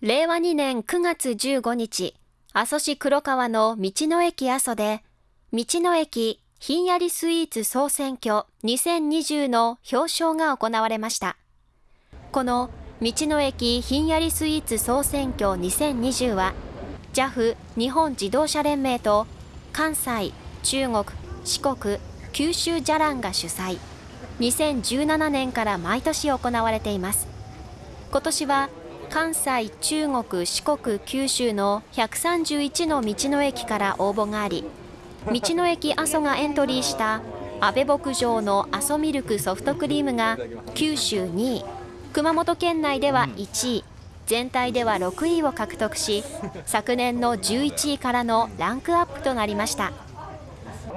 令和2年9月15日、阿蘇市黒川の道の駅阿蘇で、道の駅ひんやりスイーツ総選挙2020の表彰が行われました。この道の駅ひんやりスイーツ総選挙2020は、JAF 日本自動車連盟と関西、中国、四国、九州じゃらんが主催。2017年から毎年行われています。今年は関西、中国、四国、九州の131の道の駅から応募があり、道の駅阿蘇がエントリーした安倍牧場の阿蘇ミルクソフトクリームが九州2位、熊本県内では1位、全体では6位を獲得し、昨年の11位からのランクアップとなりました。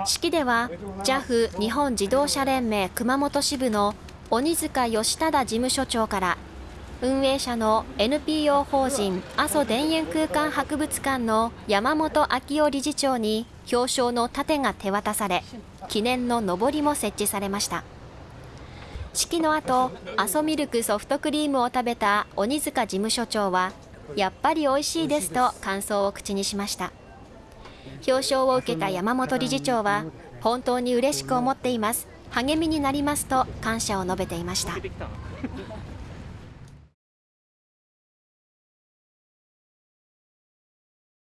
式では JAF 日本自動車連盟熊本支部の鬼塚義忠事務所長から運営者の NPO 法人阿蘇田園空間博物館の山本昭夫理事長に表彰の盾が手渡され記念ののぼりも設置されました。式の後阿蘇ミルクソフトクリームを食べた鬼塚事務所長はやっぱり美味しいですと感想を口にしました。表彰を受けた山本理事長は本当に嬉しく思っています励みになりますと感謝を述べていました。